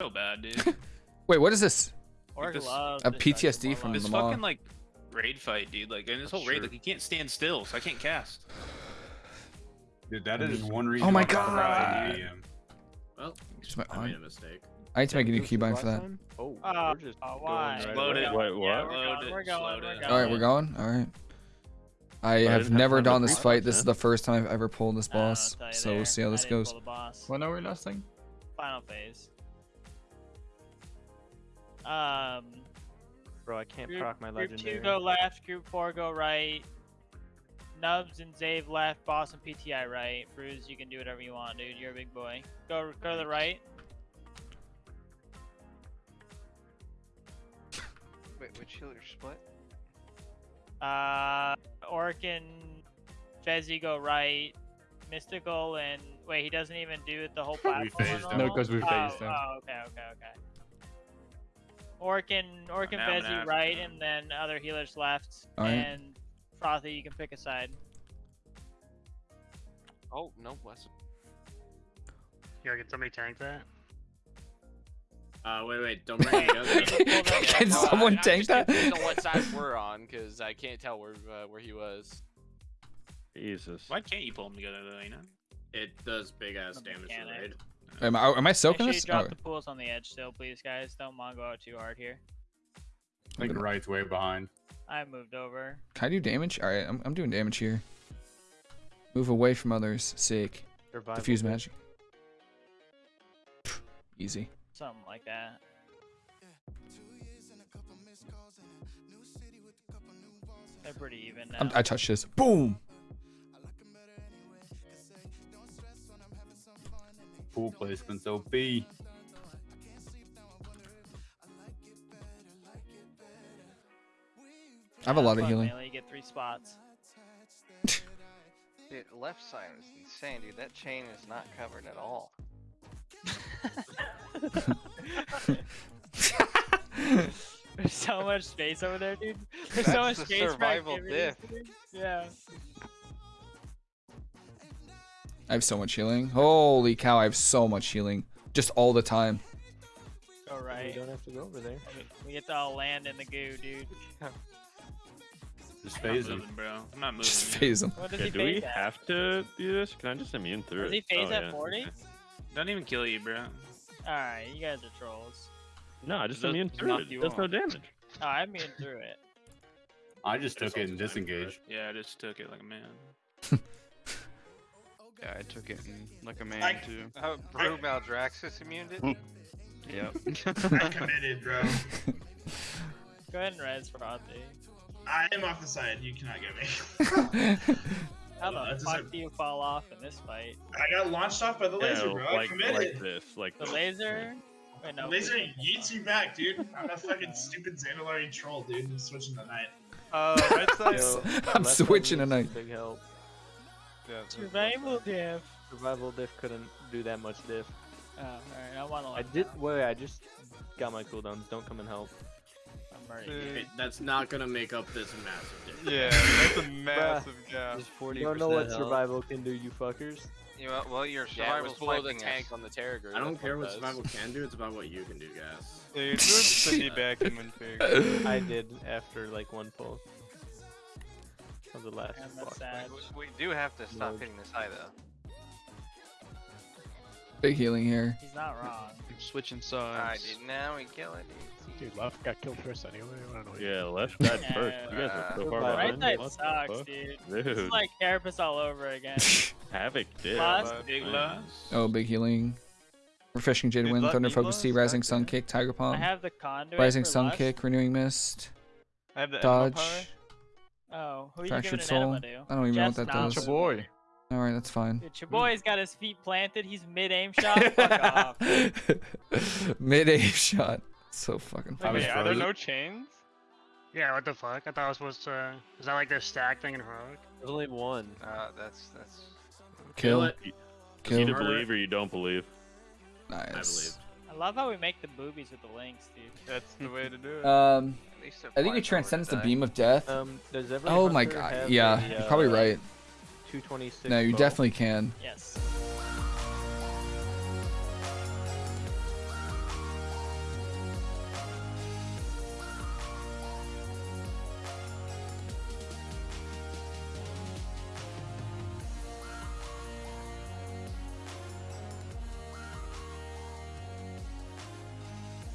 So bad, dude. Wait, what is this? Orc this- A PTSD more from this the mall. fucking like raid fight, dude. Like in this whole raid, Sure. like you can't stand still, so I can't cast. Dude, that is one reason. Oh my why I prefer God. Well, Just my- I made a mistake. I need to make a new keybind for that. Oh, Oh, we're uh, just going uh, why? right Load away. it. Wait, Yeah, what? we're Load we're going, we're going. All right, we're going. All right. I didn't have have never time done this fight. This is the first time I've ever pulled this I don't know boss. what to tell you So we'll see how this goes. pull. When are we last thing? Final phase. Um, Bro, I can't group, proc my group legendary. two go left, group four go right. Nubs and Zave left, boss and PTI right. Bruise, you can do whatever you want, dude. You're a big boy. Go, go to the right. Wait, which healer split? Uh, Orc and Fezzy go right. Mystical and wait, he doesn't even do it the whole platform. we No, phased him. because we oh, phased him. Oh, okay, okay, okay. Orc and Orc and Now I'm Fezzy gonna right, have and then other healers left. Alright. And Frothy, you can pick a side. Oh, no, Wes. Yeah, can somebody tank that? Uh, wait, wait, don't bring it together. Can No, I- someone I'm tank just that? confused on what side we're on, because I can't tell where uh, where he was. Jesus. Why can't you pull them together though? You know. It does big ass The damage to raid. Am I, am I soaking Make sure you this? drop Oh, the pools on the edge still, please, guys. Don't Mongo out too hard here. I think the right's way behind. I moved over. can I do damage? All right, I'm, I'm doing damage here. Move away from others. Sick. Survival Diffuse magic. Pff, Easy. Something like that. They're pretty even now. I'm, I touched this. Boom. Pool placements OP. I have a lot of healing. Melee, you get three spots. Dude, left side is insane, dude. That chain is not covered at all. There's so much space over there, dude. There's so much the space survival activities, dude. Yeah. I have so much healing. Holy cow, I have so much healing. Just all the time. All right. You don't have to go over there. We get to all land in the goo, dude. Just I'm phase not him. moving, bro. I'm not moving. Just phase them. What Yeah, do we at? have to do this? Can I just immune through Does it? he phase Oh, at yeah, 40? okay. Don't even kill you, bro. Alright, you guys are trolls. No, I just Just immune through it. you Does no damage. Oh, I mean through it. I just took it and time for it. disengaged. Yeah, I just took it like a man. Yeah, I took it in like a man I- too. Oh, Brew Maldraxxus immuned it? Yep. I committed, bro. Go ahead and res Frothy. I am off the side. You cannot get me. How Uh, the it's fuck just do you fall off in this fight? I got launched off by the laser, Yeah, bro. I like, committed. like this. Like The this. laser? Wait, The laser yeets you back, dude. I'm a fucking stupid Zandalari troll, dude. I'm switching the night. Uh, right side. Yo, Yo, I'm left side switching needs tonight. Big help. Survival diff. Survival diff couldn't do that much diff. Oh, alright, I'm on the I did. now. Wait, I just got my cooldowns. Don't come and help. I'm ready. It- that's not gonna make up this massive difference. Yeah, that's a massive gap. You don't know what survival can do, you fuckers. You know, well, your Yeah, it was survival's below the wiping tank us. on the Terragher. I don't care what what it survival can do, it's about what you can do, guys. Dude, move Cindy back and win big. I did after like one pull. Of the last And that's boss. We do have to stop Load. hitting this high, though. Big healing here. He's not wrong. I'm switching Alright, sides. dude, now we kill it. Dude, left got killed first anyway. I don't know. Yeah, left died first. You guys are so Right far Right behind. side What the sucks, fuck? dude. This is like Carapace all over again. Havoc did. Lost. Big loss. Oh, big healing. Refreshing Jade Wind, Thunder Focus Tea, lost, Rising Sun. Kick, Tiger Palm. I have the conduit. Rising Sun. Kick, Renewing Mist, I have the Dodge. Enema power. Oh, who are you Fractured giving an Soul. enema to? I don't even know what that not does. It's a boy. Alright, that's fine. Dude, your boy's got his feet planted. He's mid aim shot. Fuck off. Mid aim shot. So fucking I was Wait, are there no chains? Yeah, what the fuck? I thought I was supposed to. Is that like the stack thing in heroic? There's only one. Uh, that's, that's... kill. it. You either believe or you don't believe. Nice. I believe. I love how we make the boobies with the links, dude. That's the way to do it. Um, it I think it flies over transcends the beam of death. Um, does Oh my god. have Yeah, a, you're probably uh, right. 226 No, you bow? definitely can. Yes.